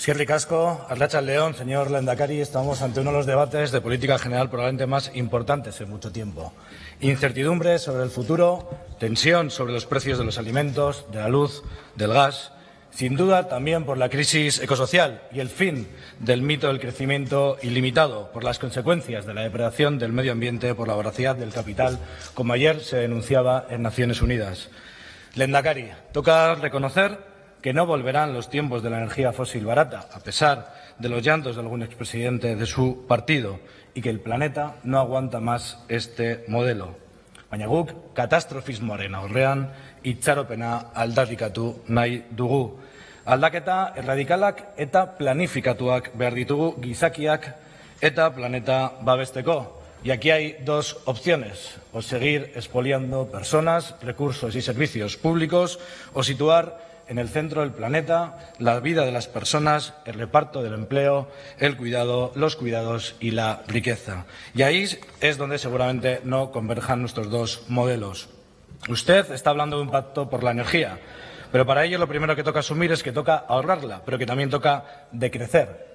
Sierra Casco, Arracha León, señor Lendakari, estamos ante uno de los debates de política general probablemente más importantes en mucho tiempo. Incertidumbre sobre el futuro, tensión sobre los precios de los alimentos, de la luz, del gas, sin duda también por la crisis ecosocial y el fin del mito del crecimiento ilimitado, por las consecuencias de la depredación del medio ambiente, por la voracidad del capital, como ayer se denunciaba en Naciones Unidas. Lendakari, toca reconocer que no volverán los tiempos de la energía fósil barata, a pesar de los llantos de algún expresidente de su partido, y que el planeta no aguanta más este modelo. Baina guk katastrofismoaren aurrean itxaropena aldarrikatu nahi dugu. Aldaketa erradikalak eta planifikatuak behar ditugu gizakiak eta planeta babesteko. Y aquí hay dos opciones, o seguir expoliando personas, recursos y servicios públicos, o situar en el centro del planeta, la vida de las personas, el reparto del empleo, el cuidado, los cuidados y la riqueza. Y ahí es donde seguramente no converjan nuestros dos modelos. Usted está hablando de un pacto por la energía, pero para ello lo primero que toca asumir es que toca ahorrarla, pero que también toca decrecer.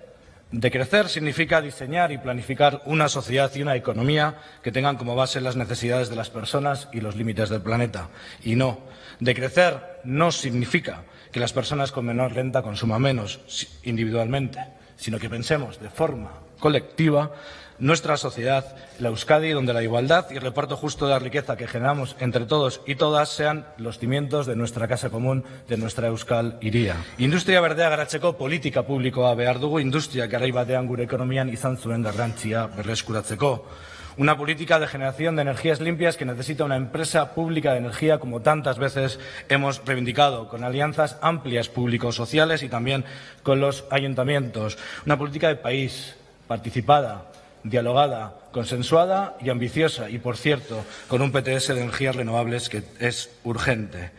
Decrecer significa diseñar y planificar una sociedad y una economía que tengan como base las necesidades de las personas y los límites del planeta. Y no, decrecer no significa que las personas con menor renta consuman menos individualmente, sino que pensemos de forma colectiva nuestra sociedad, la Euskadi, donde la igualdad y el reparto justo de la riqueza que generamos entre todos y todas sean los cimientos de nuestra casa común, de nuestra Euskal iría. Industria berdea garatzeko politika publikoa behar dugu, industria garai batean gure ekonomian izan zuen garrantzia berreskuratzeko. Una política de generación de energías limpias que necesita una empresa pública de energía como tantas veces hemos reivindicado, con alianzas amplias públicos sociales y también con los ayuntamientos. Una política de país participada, dialogada, consensuada y ambiciosa y, por cierto, con un PTS de energías renovables que es urgente.